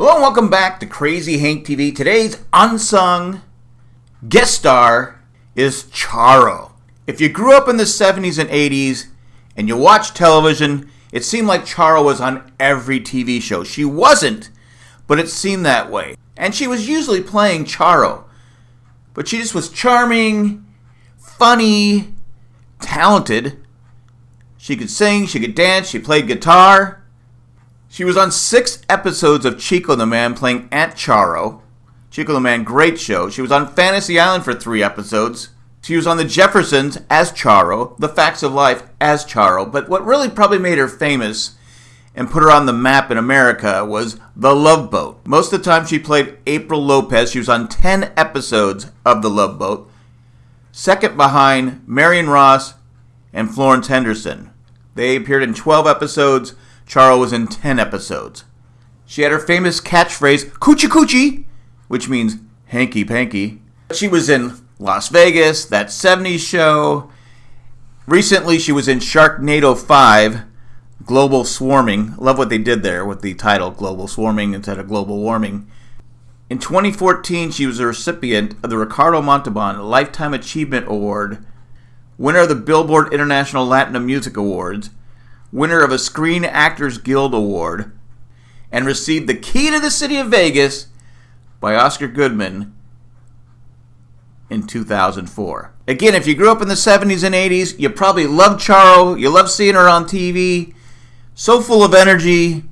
Hello and welcome back to Crazy Hank TV. Today's unsung guest star is Charo. If you grew up in the 70s and 80s and you watched television, it seemed like Charo was on every TV show. She wasn't, but it seemed that way. And she was usually playing Charo. But she just was charming, funny, talented. She could sing, she could dance, she played guitar. She was on six episodes of Chico the Man playing Aunt Charo. Chico the Man, great show. She was on Fantasy Island for three episodes. She was on The Jeffersons as Charo, The Facts of Life as Charo. But what really probably made her famous and put her on the map in America was The Love Boat. Most of the time she played April Lopez. She was on 10 episodes of The Love Boat. Second behind Marion Ross and Florence Henderson. They appeared in 12 episodes. Charo was in 10 episodes. She had her famous catchphrase, Coochie Coochie, which means hanky panky. She was in Las Vegas, that 70s show. Recently, she was in Sharknado 5, Global Swarming. Love what they did there with the title Global Swarming instead of Global Warming. In 2014, she was a recipient of the Ricardo Montalban Lifetime Achievement Award, winner of the Billboard International Latin Music Awards, winner of a Screen Actors Guild Award, and received the key to the city of Vegas by Oscar Goodman in 2004. Again, if you grew up in the 70s and 80s, you probably loved Charo, you loved seeing her on TV, so full of energy,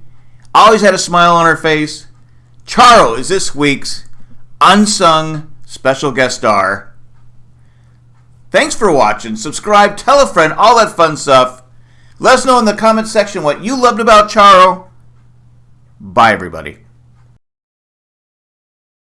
always had a smile on her face. Charo is this week's unsung special guest star. Thanks for watching. Subscribe, tell a friend, all that fun stuff. Let us know in the comment section what you loved about Charo. Bye, everybody.